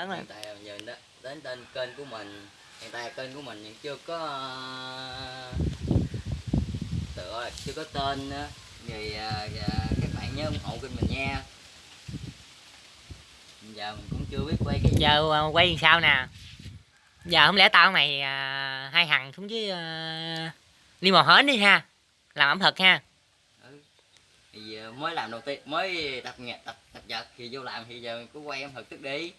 lớn lên hiện tại giờ đến, đến tên kênh của mình. Hiện tại kênh của mình chưa có tựa chưa có tên nữa. Thì ờ, dạ, các bạn nhớ ủng hộ kênh mình nha. Giờ mình cũng chưa biết quay cái giờ à, quay làm sao nè? Giờ không lẽ tao mày à, hai thằng xuống dưới à, đi mò hến đi ha. Làm ẩm thực ha. Thì giờ mới làm đầu tiên mới tập nhạc tập tập giật thì vô làm thì giờ mình cứ quay em thực tức đi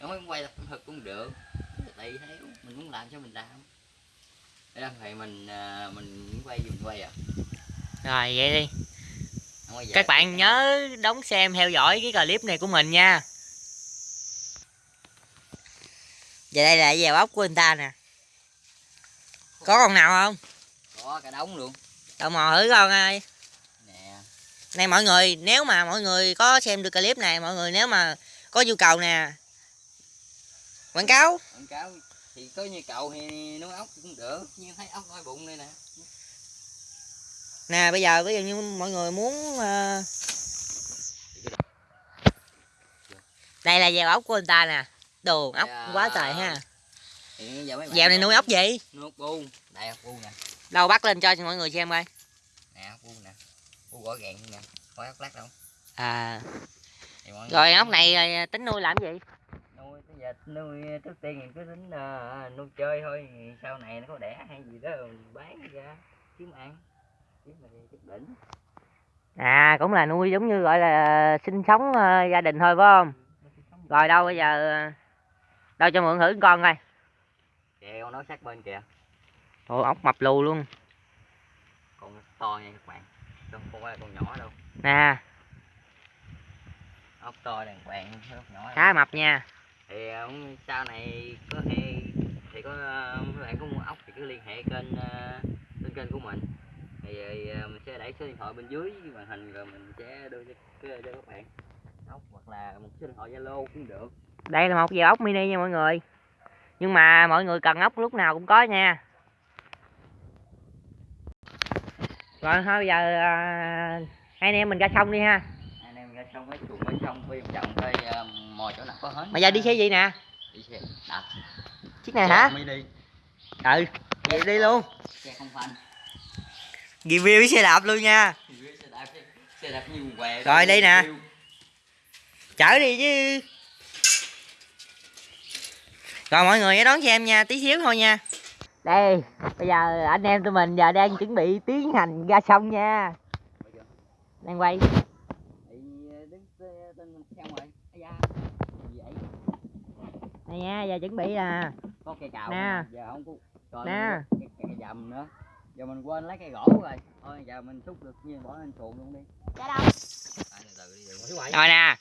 không mới quay tập thực cũng được. Tùy theo mình muốn làm cho mình làm. Để làm thì mình à, mình muốn quay mình quay à. Rồi vậy đi. Các bạn nhớ đóng xem theo dõi cái clip này của mình nha. Và đây là dèo ốc của người ta nè. Có con nào không? có cả đống luôn. Tao mò thử con ơi nè. Này mọi người nếu mà mọi người có xem được clip này Mọi người nếu mà có nhu cầu nè Quảng cáo. Quảng cáo thì có như cậu thì nuôi ốc cũng được. Nhưng thấy ốc coi bụng đây nè. Nè bây giờ ví dụ như mọi người muốn ờ, Đây là dèo ốc của người ta nè. Đồ ốc Dạ. quá trời ha. Dèo này nuôi ốc gì? nuôi ốc bu. Đây ốc bu nè. Đâu bắt lên cho mọi người xem coi. Nè ốc bu nè. Bu gõ gàng nè. Có ốc lát đâu. À. Rồi ốc này tính nuôi làm gì? Giờ nuôi trước tiên mình cứ tính ờ, nuôi chơi thôi thì sau này nó có đẻ hay gì đó mình bán ra kiếm ăn kiếm là chút đỉnh À cũng là nuôi giống như gọi là sinh sống ờ, gia đình thôi phải không? Sống Rồi đâu bây giờ ờ, đâu cho mượn thử con coi. con nó sát bên kìa Ồ ốc mập lù luôn. con to nha các bạn không phải là con nhỏ đâu Nè, ốc to đàng hoàng ốc nhỏ khá mập nha. Thì ờ, sau này có hệ thì có ờ, các bạn có mua ốc thì cứ liên hệ kênh ờ, trên kênh của mình thì ờ, mình sẽ để số điện thoại bên dưới màn hình rồi mình sẽ đưa cho, cho các bạn ốc hoặc là một số điện thoại zalo cũng được Đây là một dèo ốc mini nha mọi người. Nhưng mà mọi người cần ốc lúc nào cũng có nha. Rồi thôi bây giờ à, hai anh em mình ra sông đi ha. anh em ra xong mấy chuồng mấy xong quay vòng ờ, mò chỗ nào có hết Bây giờ đi xe gì nè? đi xe đạp Chiếc này hả? mi đi Ừ, vậy đi luôn. xe không phanh Review xe đạp luôn nha. xe đạp xe đạp như què Rồi, đây nè. Chở đi chứ. Rồi mọi người hãy đón xem nha, tí xíu thôi nha. Đây, bây giờ anh em tụi mình giờ đang chuẩn bị tiến hành ra sông nha. Đang quay. Ờ, đứng xe- tên xong rồi Ây da gì vậy? Đây nha, giờ chuẩn bị là có cây cào Nè. giờ không có còn Nè. cây, cây dầm nữa. Giờ mình quên lấy cây gỗ rồi. Thôi giờ mình xúc được như bỏ lên xuồng luôn đi. Ra đâu? à, từ từ đi đừng có Rồi nè,